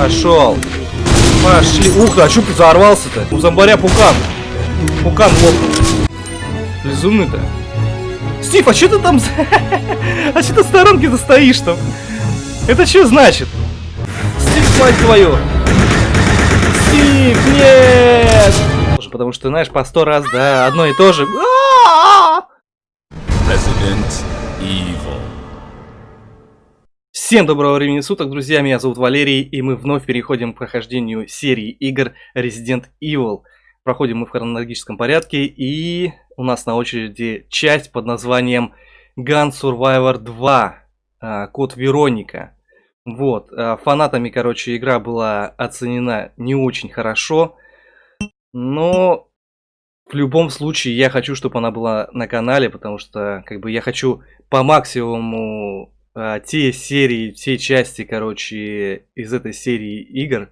Пошел. Пошли. Ух а чё ты взорвался-то? У зомбаря пукан. Пукан лопнул. Безумный-то. Стив, а что ты там... а что ты в сторонке-то стоишь там? Это что значит? Стив, мать твою! Стив, нет! Потому что, знаешь, по сто раз, да, одно и то же. Resident Evil. Всем доброго времени суток, друзья, меня зовут Валерий, и мы вновь переходим к прохождению серии игр Resident Evil. Проходим мы в хронологическом порядке, и у нас на очереди часть под названием Gun Survivor 2, а, код Вероника. Вот, а, фанатами, короче, игра была оценена не очень хорошо, но в любом случае я хочу, чтобы она была на канале, потому что, как бы, я хочу по максимуму а, те серии, те части, короче, из этой серии игр,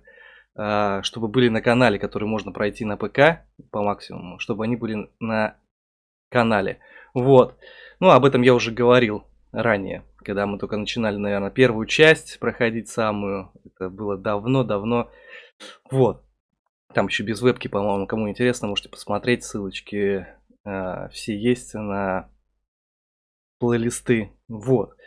а, чтобы были на канале, которые можно пройти на ПК по максимуму, чтобы они были на канале. Вот. Ну, об этом я уже говорил ранее, когда мы только начинали, наверное, первую часть проходить самую. Это было давно-давно. Вот. Там еще без вебки, по-моему, кому интересно, можете посмотреть. Ссылочки э, все есть на плейлисты. Вот.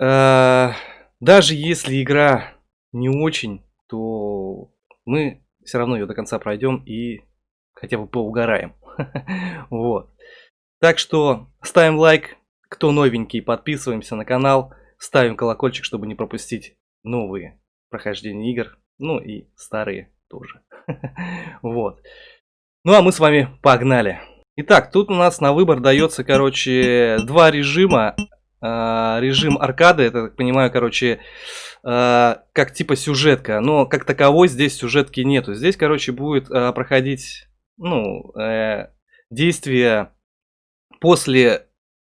Э, даже если игра не очень, то мы все равно ее до конца пройдем и хотя бы поугараем. Вот. Так что ставим лайк, кто новенький, подписываемся на канал, ставим колокольчик, чтобы не пропустить новые прохождения игр, ну и старые тоже. Вот. Ну а мы с вами погнали. Итак, тут у нас на выбор дается, короче, два режима. А, режим аркады, это, так понимаю, короче, а, как типа сюжетка. Но как таковой здесь сюжетки нету. Здесь, короче, будет а, проходить, ну, э, действие после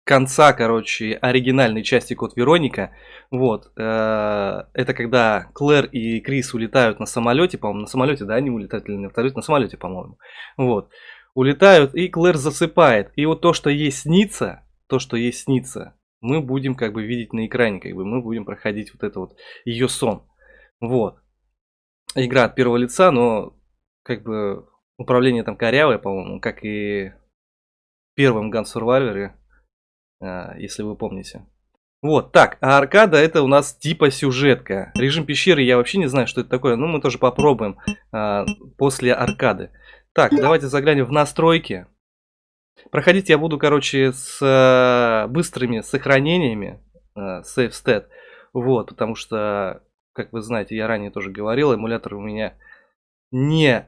конца, короче, оригинальной части Код Вероника. Вот. Э, это когда Клэр и Крис улетают на самолете, по-моему, на самолете, да, они улетают или на вертолете? На самолете, по-моему. Вот. Улетают, и Клэр засыпает. И вот то, что ей снится, то, что ей снится, мы будем как бы видеть на экране, как бы мы будем проходить вот это вот ее сон. Вот. Игра от первого лица, но как бы управление там корявое, по-моему, как и в первом Gun Survivor, а, если вы помните. Вот, так, а аркада это у нас типа сюжетка. Режим пещеры я вообще не знаю, что это такое, но мы тоже попробуем а, после аркады. Так, давайте заглянем в настройки. Проходить я буду, короче, с э, быстрыми сохранениями, э, save stat. Вот, потому что, как вы знаете, я ранее тоже говорил, эмулятор у меня не...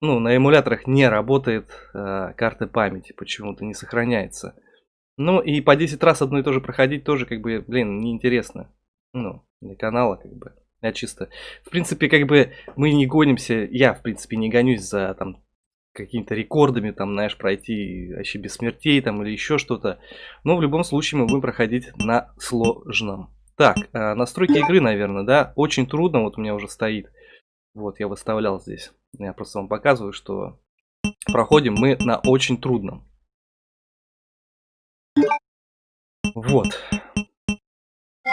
Ну, на эмуляторах не работает э, карты памяти, почему-то не сохраняется. Ну, и по 10 раз одно и то же проходить тоже, как бы, блин, неинтересно. Ну, для канала, как бы. Я чисто... В принципе, как бы, мы не гонимся, я, в принципе, не гонюсь за, там, какими-то рекордами, там, знаешь, пройти вообще без смертей, там, или еще что-то. Но в любом случае мы будем проходить на сложном. Так, э, настройки игры, наверное, да, очень трудно, вот у меня уже стоит. Вот, я выставлял здесь. Я просто вам показываю, что проходим мы на очень трудном. Вот.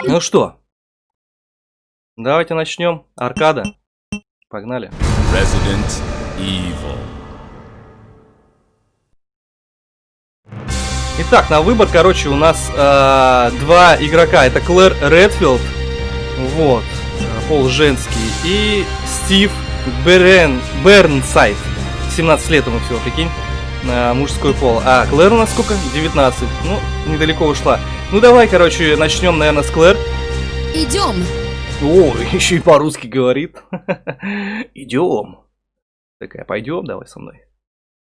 Ну что, давайте начнем. Аркада. Погнали. Resident Evil. Итак, на выбор, короче, у нас э, два игрока. Это Клэр Редфилд, вот, пол женский, и Стив Берен, Бернсайд. 17 лет ему всего, прикинь, э, мужской пол. А Клэр у нас сколько? 19. Ну, недалеко ушла. Ну, давай, короче, начнем, наверное, с Клэр. Идем. О, еще и по-русски говорит. Идем. Такая, пойдем, давай со мной.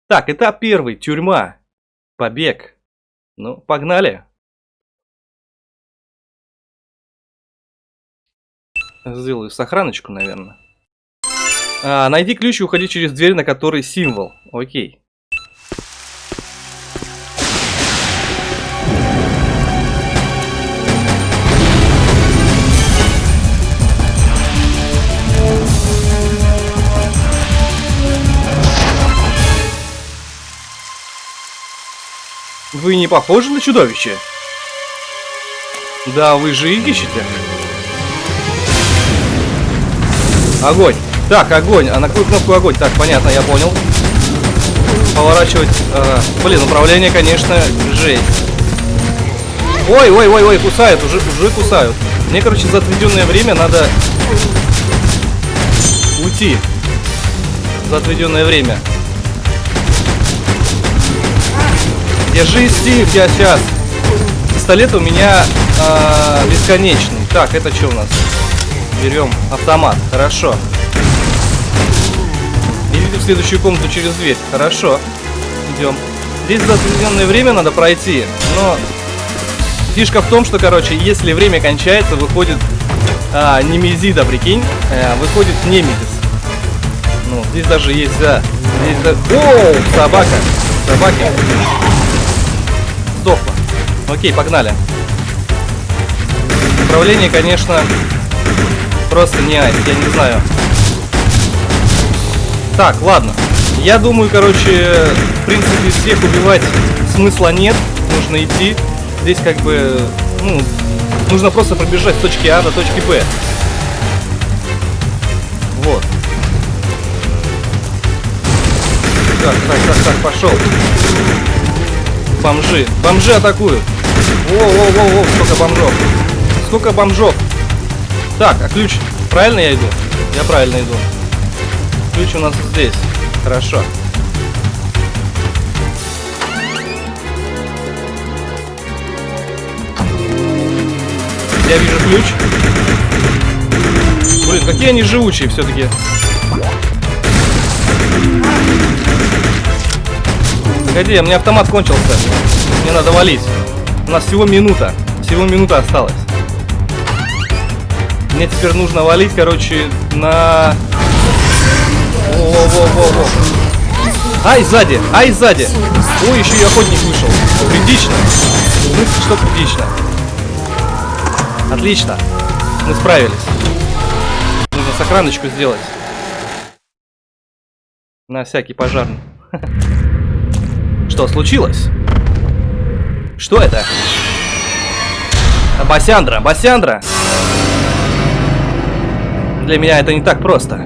Так, этап первый. Тюрьма. Побег. Ну, погнали. Сделаю сохраночку, наверное. А, найди ключ и уходи через дверь, на которой символ. Окей. Вы не похожи на чудовище? Да, вы же их ищете. Огонь. Так, огонь. А на какую кнопку огонь? Так, понятно, я понял. Поворачивать. Ага. Блин, управление, конечно, жесть. Ой, ой, ой, ой, кусают, уже, уже кусают. Мне, короче, за отведенное время надо уйти. За отведенное время. Держи, Стив, я сейчас. Пистолет у меня э, бесконечный. Так, это что у нас? Берем автомат. Хорошо. Идите в следующую комнату через дверь. Хорошо. Идем. Здесь за определенное время надо пройти. Но фишка в том, что, короче, если время кончается, выходит а, Немезида, прикинь. А, выходит Немезис. Ну, здесь даже есть, да. Здесь, да... О, собака. Собаки. Окей, погнали. Управление, конечно, просто не айс, я не знаю. Так, ладно. Я думаю, короче, в принципе, всех убивать смысла нет. Нужно идти. Здесь как бы, ну, нужно просто пробежать с точки А до точки Б. Вот. Так, так, так, так, пошел. Бомжи. Бомжи атакуют. Воу-воу-воу-воу, сколько бомжов. Сколько бомжов. Так, а ключ? Правильно я иду? Я правильно иду. Ключ у нас здесь. Хорошо. Я вижу ключ. Блин, какие они живучие все-таки. Погоди, у меня автомат кончился. Мне надо валить. У нас всего минута. Всего минута осталась. Мне теперь нужно валить, короче, на... Во-во-во-во-во. Ай, сзади! Ай, сзади! Ой, еще и охотник вышел. Критично. В что критично? Отлично. Мы справились. Нужно сохраночку сделать. На всякий пожарный. Что случилось? Что это? Басяндра, Басяндра! Для меня это не так просто.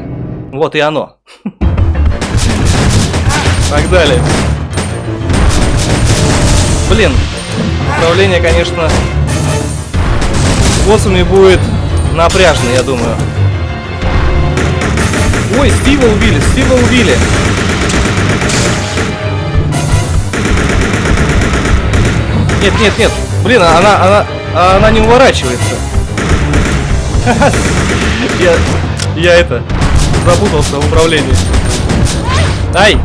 Вот и оно. Погнали. Блин, управление, конечно, с боссами будет напряжно, я думаю. Ой, Стива убили, Стива убили. Нет, нет, нет. Блин, она, она, она не уворачивается. Я, я это, запутался в управлении. Ай!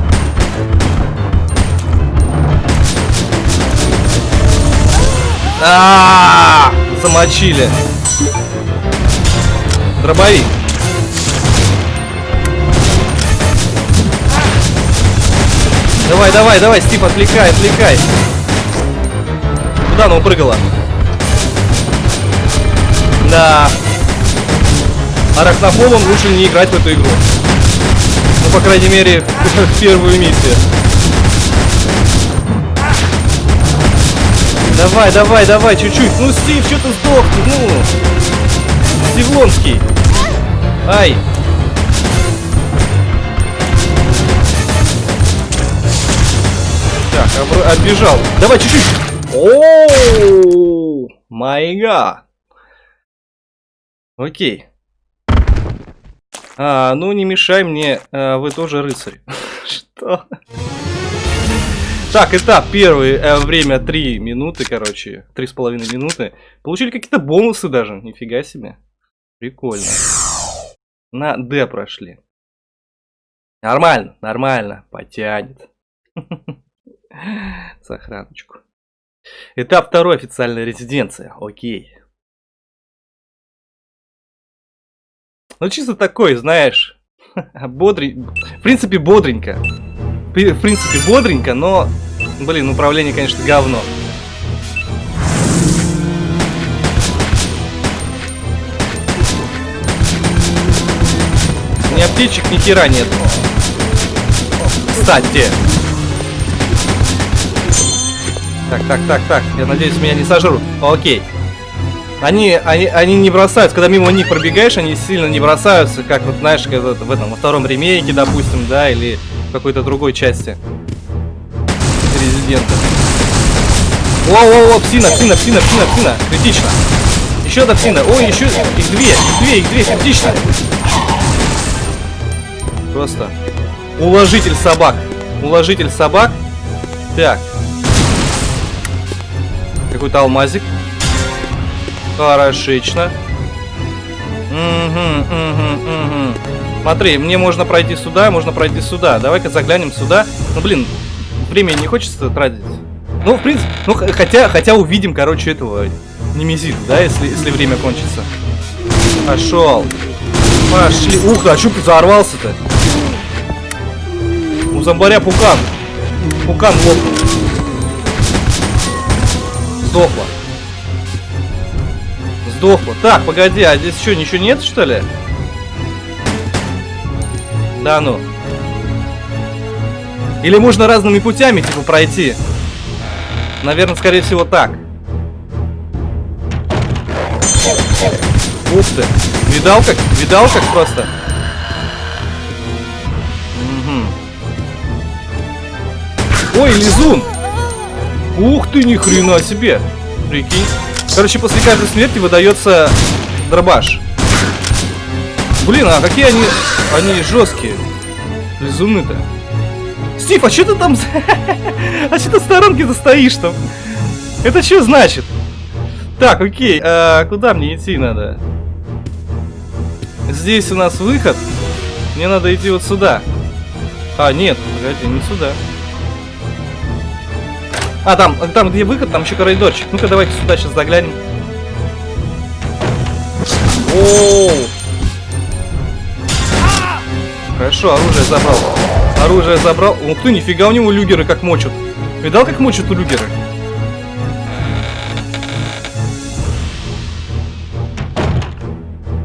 А, -а, -а, замочили. Дробовик. Давай, давай, давай, Стив, отвлекай, отвлекай. Куда она упрыгала? Да. Арахнофобам лучше не играть в эту игру. Ну, по крайней мере, в первую миссию. Давай, давай, давай, чуть-чуть. Ну, Стив, что ты сдох? Ну, Стивлонский. Ай. Так, отбежал. Давай, чуть-чуть. О, май гад. Окей. А, ну не мешай мне, а, вы тоже рыцарь. Что? Так, этап первый, э, время 3 минуты, короче, три с половиной минуты. Получили какие-то бонусы даже, нифига себе. Прикольно. На D прошли. Нормально, нормально, потянет. Сохраночку. Этап второй, официальная резиденция. Окей. Ну, чисто такой, знаешь, бодренько. В принципе, бодренько. В принципе, бодренько, но, блин, управление, конечно, говно. Ни аптечек, ни хера нет. Кстати. Так, так, так, так. Я надеюсь, меня не сожрут. Окей. Они, они, они не бросаются, когда мимо них пробегаешь, они сильно не бросаются, как вот знаешь, в этом во втором ремейке, допустим, да, или в какой-то другой части Резидента. О-о-о, псина, псина, псина, псина, псина, критично. Еще одна псина. Ой, еще их две, их две, их две, критично. Просто уложитель собак. Уложитель собак. Так. Какой-то алмазик. Хорошечно. Угу, угу, угу. Смотри, мне можно пройти сюда, можно пройти сюда. Давай-ка заглянем сюда. Ну, блин, времени не хочется тратить. Ну, в принципе, ну, хотя, хотя увидим, короче, этого немезита, да, если, если время кончится. Пошел. Пошли. Ух, а что взорвался-то? У зомбаря пукан. Пукан лопнул. Сдохла. Сдохла. Так, погоди, а здесь что, ничего нет, что ли? Да ну. Или можно разными путями, типа, пройти? Наверное, скорее всего, так. Ух ты. Видал как? Видал как просто? Угу. Ой, лизун! Ух ты, ни хрена себе! Прикинь. Короче, после каждой смерти выдается дробаш. Блин, а какие они... Они жесткие. Лизуны-то. Стив, а что ты там... а что ты в сторонке-то стоишь там? Это что значит? Так, окей, а куда мне идти надо? Здесь у нас выход. Мне надо идти вот сюда. А, нет, погоди, не сюда. А, там, там где выход, там еще коридорчик. Ну-ка, давайте сюда сейчас заглянем. О, Хорошо, оружие забрал. Оружие забрал. Ух ты, нифига у него люгеры как мочат. Видал, как мочат у люгеры?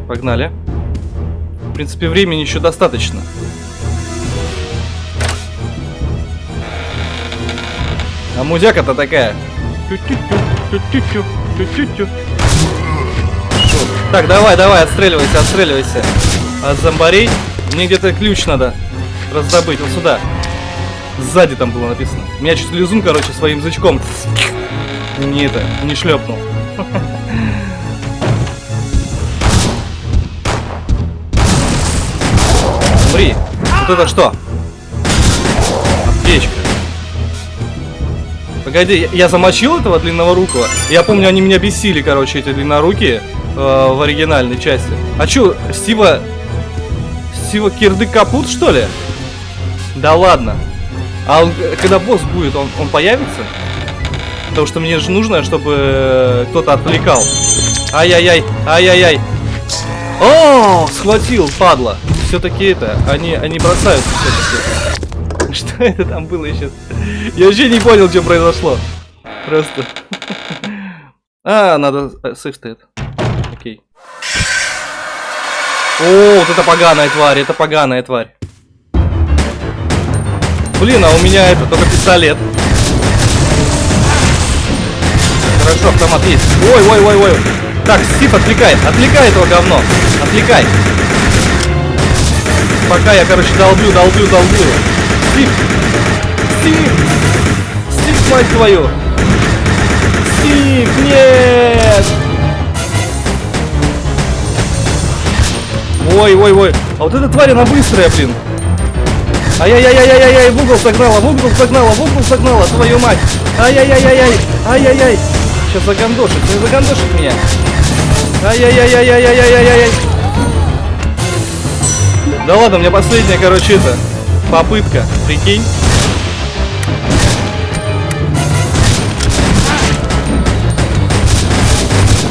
Погнали. В принципе, времени еще достаточно. А музяка-то такая. Так, давай, давай, отстреливайся, отстреливайся. От зомбарей. Мне где-то ключ надо раздобыть. Вот сюда. Сзади там было написано. Меня чуть лизун, короче, своим язычком не это, не шлепнул. Смотри, вот это что? Погоди, я, замочил этого длинного рукого. Я помню, они меня бесили, короче, эти длиннорукие э, в оригинальной части. А чё, Стива... Стива кирды капут, что ли? Да ладно. А он, когда босс будет, он, он появится? Потому что мне же нужно, чтобы э, кто-то отвлекал. Ай-яй-яй, ай-яй-яй. О, схватил, падла. Все-таки это, они, они бросаются все-таки. Что это там было сейчас? Я вообще не понял, что произошло. Просто. А, надо сейф стоит. Окей. О, вот это поганая тварь, это поганая тварь. Блин, а у меня это только пистолет. Хорошо, автомат есть. Ой, ой, ой, ой. Так, Стив, отвлекай. Отвлекай этого говно. Отвлекай. Пока я, короче, долблю, долблю, долблю. Стив. Стив. Стив, мать твою. Стив, нет. Ой, ой, ой. А вот эта тварь, она быстрая, блин. Ай-яй-яй-яй-яй-яй, в угол согнала, в угол согнала, в угол согнала, твою мать. Ай-яй-яй-яй-яй, ай-яй-яй. Сейчас загандошит, не загандошит меня. Ай-яй-яй-яй-яй-яй-яй-яй. Да ладно, меня последняя, короче, это, попытка, прикинь.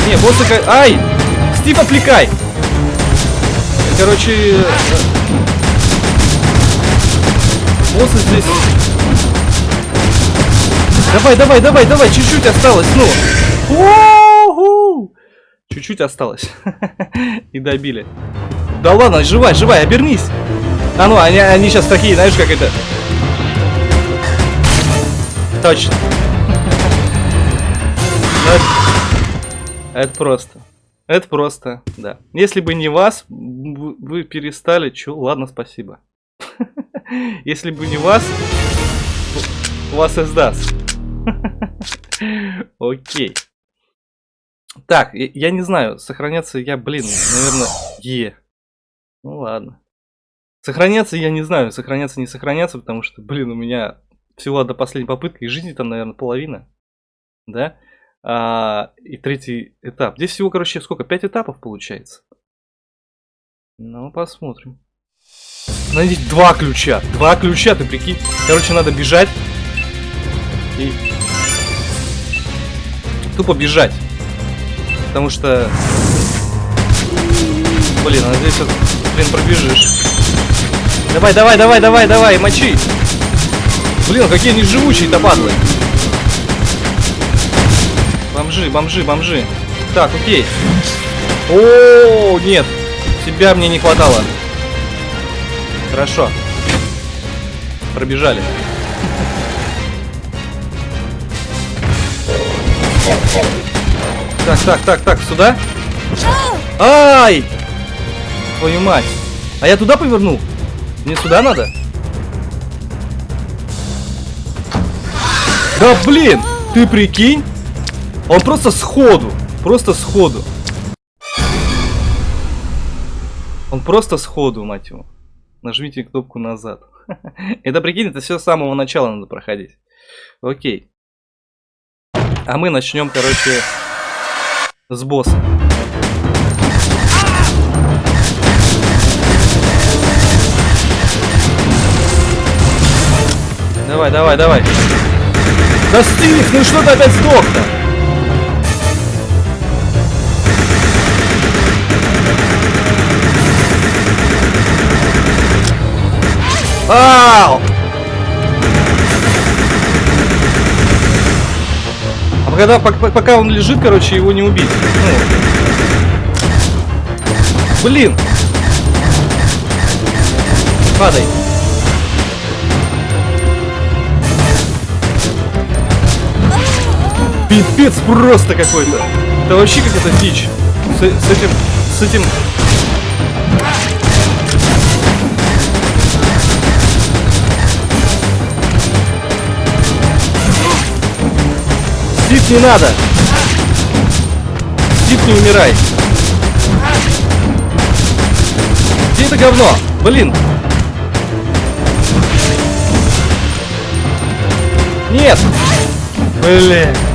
Не, боссы как... Ай! Стив, отвлекай! Короче... Боссы здесь... Давай, давай, давай, давай, чуть-чуть осталось, ну. Чуть-чуть осталось. И добили. Да ладно, живай, живай, обернись. А ну, они, они сейчас такие, знаешь, как это... Точно. Это просто. Это просто, да. Если бы не вас, вы перестали... Чё? Ладно, спасибо. Если бы не вас, вас издаст. Окей. Так, я не знаю, сохраняться я, блин, наверное, Е. Ну ладно. Сохраняться я не знаю, сохраняться не сохраняться, потому что, блин, у меня всего до последней попытки, и жизни там, наверное, половина. Да? А, и третий этап. Здесь всего, короче, сколько? Пять этапов получается. Ну, посмотрим. Найдите два ключа. Два ключа, ты прикинь. Короче, надо бежать. И... Тупо бежать. Потому что... Блин, а здесь вот, блин, пробежишь. Давай, давай, давай, давай, давай, мочи. Блин, какие они живучие-то падлы. Бомжи, бомжи, бомжи. Так, окей. О, нет. Тебя мне не хватало. Хорошо. Пробежали. Так, так, так, так, сюда? Ай! Твою мать. А я туда повернул? Мне сюда надо? Да блин! Ты прикинь? Он просто сходу. Просто сходу. Он просто сходу, мать его. Нажмите кнопку назад. это, прикинь, это все с самого начала надо проходить. Окей. А мы начнем, короче, с босса. Давай, давай, давай. Да стих, ну что ты опять сдох-то? Ау! А когда, пока он лежит, короче, его не убить. Ну. Блин! Падай. Пипец просто какой-то. Это вообще какая-то дичь. С, с этим... С этим Стив, не надо! Стив, не умирай! Где это говно? Блин! Нет! Блин!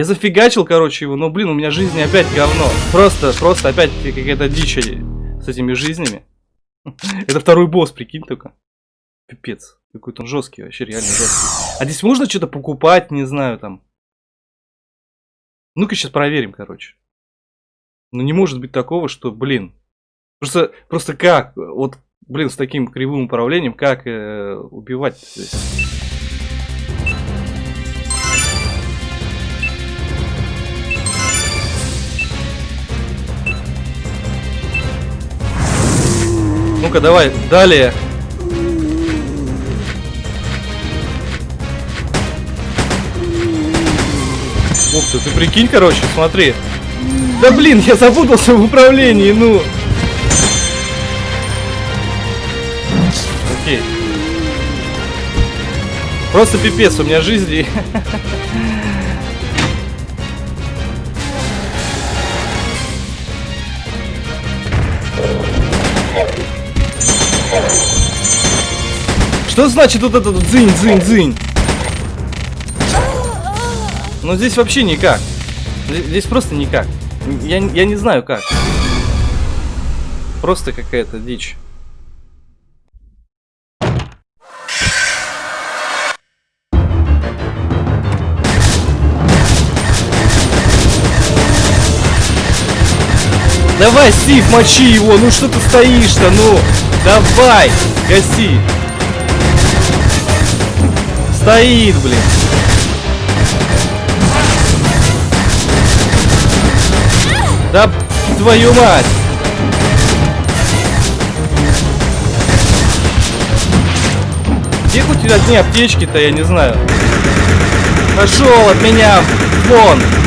Я зафигачил, короче, его, но, блин, у меня жизни опять говно. Просто, просто опять какая-то дичь с этими жизнями. Это второй босс, прикинь только. Пипец. Какой-то он жесткий, вообще реально жесткий. А здесь можно что-то покупать, не знаю, там. Ну-ка сейчас проверим, короче. Ну не может быть такого, что, блин. Просто, просто как, вот, блин, с таким кривым управлением, как э, убивать здесь? Ну-ка, давай, далее. Ух ты, ты прикинь, короче, смотри. Да блин, я запутался в управлении, ну. Окей. Просто пипец, у меня жизни. Что значит вот этот дзынь-дзынь-дзынь? Но здесь вообще никак. Здесь просто никак. Я, я не знаю как. Просто какая-то дичь. Давай, Стив, мочи его, ну что ты стоишь-то, ну, давай, гаси. Стоит, блин. Да твою мать! Где хоть одни аптечки-то, я не знаю. Пошел от меня телефон.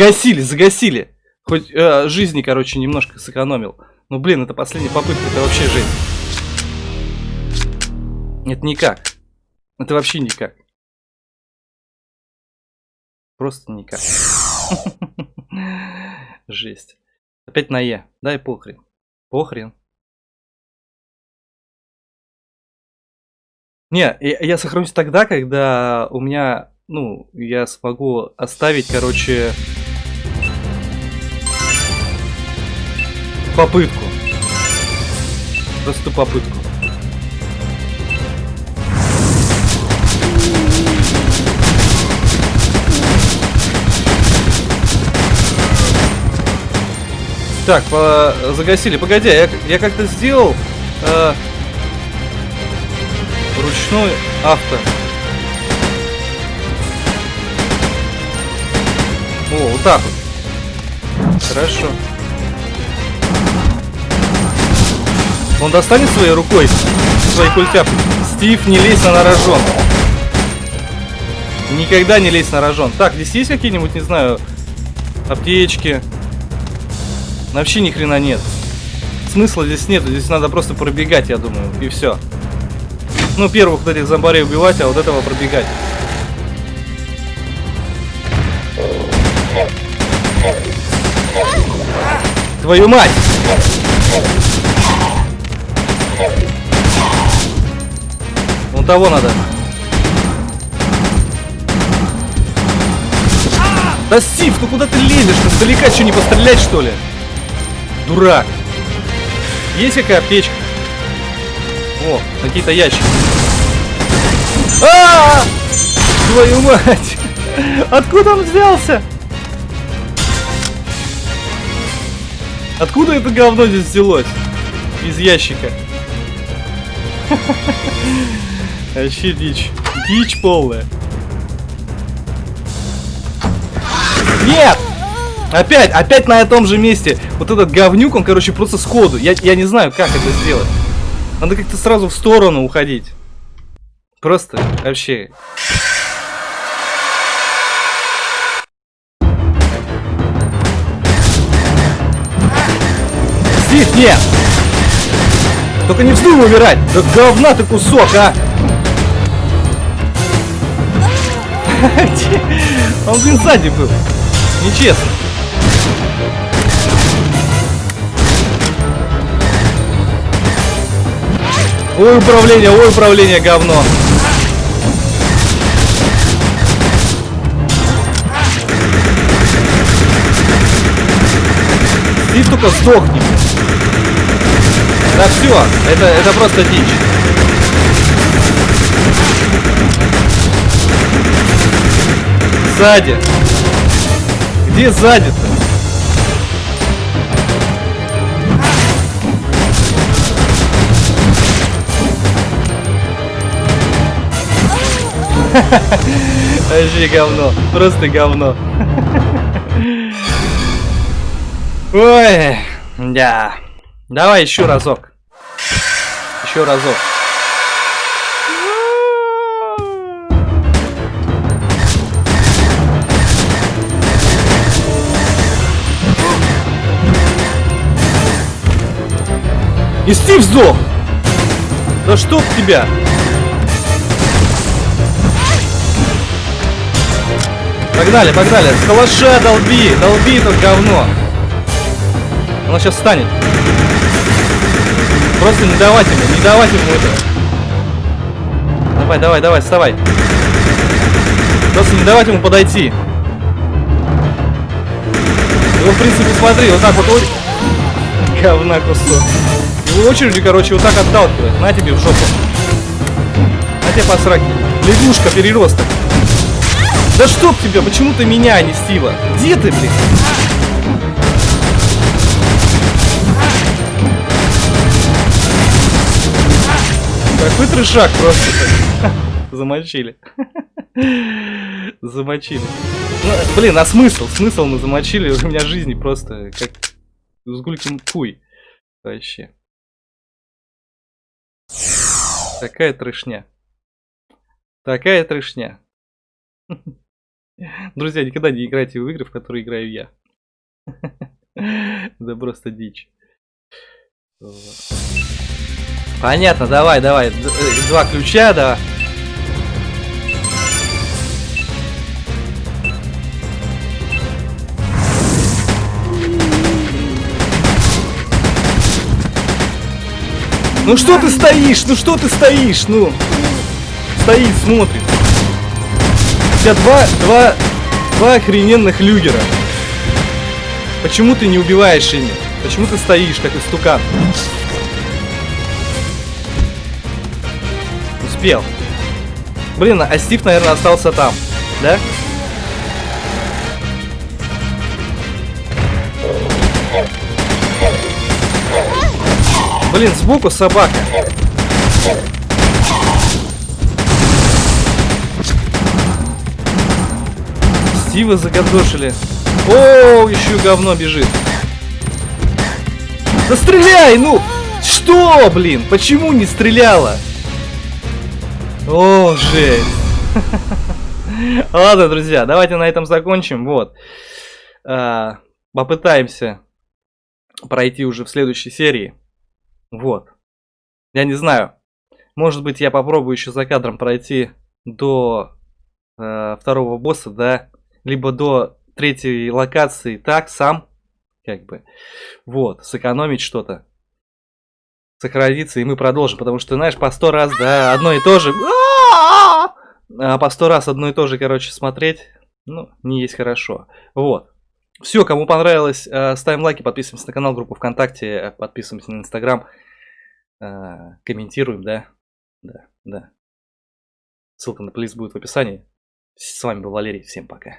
Загасили, загасили. Хоть э, жизни, короче, немножко сэкономил. Ну, блин, это последняя попытка, это вообще жизнь. Это никак. Это вообще никак. Просто никак. Жесть. Опять на Е. Дай похрен. Похрен. Не, я, я сохранюсь тогда, когда у меня, ну, я смогу оставить, короче, попытку. Просто попытку. Так, по... загасили. Погоди, я, я как-то сделал э, ручной авто. О, вот так вот. Хорошо. Он достанет своей рукой свои культяпки. Стив, не лезь на рожон. Никогда не лезь на рожон. Так, здесь есть какие-нибудь, не знаю, аптечки? Вообще ни хрена нет. Смысла здесь нет, здесь надо просто пробегать, я думаю, и все. Ну, первых вот этих зомбарей убивать, а вот этого пробегать. Твою мать! Того надо. Да, Стив, ну куда ты лезешь? Ты сдалека что, не пострелять, что ли? Дурак. Есть какая аптечка? О, какие-то ящики. А, -а, а Твою мать! Откуда он взялся? Откуда это говно здесь взялось? Из ящика. Вообще дичь. Дичь полная. Нет! Опять, опять на том же месте. Вот этот говнюк, он, короче, просто сходу. Я, я не знаю, как это сделать. Надо как-то сразу в сторону уходить. Просто вообще. Стив, нет! Только не вздумай умирать! Да говна ты кусок, а! Он, блин, сзади был. Нечестно. Ой, управление, ой, управление, говно. Ты только сдохни. Да все, это, это просто дичь. Сзади. Где сзади-то? Вообще говно. Просто говно. Ой, да. Давай еще разок. Еще разок. И Стив сдох! Да чтоб тебя! Погнали, погнали. С калаша долби, долби это говно. Оно сейчас встанет. Просто не давать ему, не давать ему это. Давай, давай, давай, вставай. Просто не давать ему подойти. Его, в принципе, смотри, вот так вот. Говна кусок. Его очередью, короче, вот так отталкивает. На тебе в жопу. На тебе посраки. Лягушка, переросток. Да чтоб тебя, почему ты меня, а не Стива? Где ты, блин? Какой трешак просто. Замочили. Замочили. Ну, блин, а смысл? Смысл мы замочили. У меня жизни просто как с гулькин куй. Вообще. Такая трешня. Такая трешня. Друзья, никогда не играйте в игры, в которые играю я. Это просто дичь. Понятно, давай, давай. Два ключа, да. Ну что ты стоишь? Ну что ты стоишь? Ну. Стоит, смотрит. У тебя два, два, два охрененных люгера. Почему ты не убиваешь ими? Почему ты стоишь, как истукан? Успел. Блин, а Стив, наверное, остался там. Да? Блин, сбоку собака. Стива загадошили. О, еще говно бежит. Да стреляй, ну! Что, блин? Почему не стреляла? О, жесть. Ладно, друзья, давайте на этом закончим. Вот. А, попытаемся пройти уже в следующей серии. Вот. Я не знаю. Может быть, я попробую еще за кадром пройти до э, второго босса, да? Либо до третьей локации так, сам. Как бы. Вот. Сэкономить что-то. Сохраниться, и мы продолжим. Потому что, знаешь, по сто раз, да, одно и то же. А по сто раз одно и то же, короче, смотреть, ну, не есть хорошо. Вот. Все, кому понравилось, э, ставим лайки, подписываемся на канал, группу ВКонтакте, подписываемся на Инстаграм, э, комментируем, да? Да, да. Ссылка на плейлист будет в описании. С вами был Валерий, всем пока.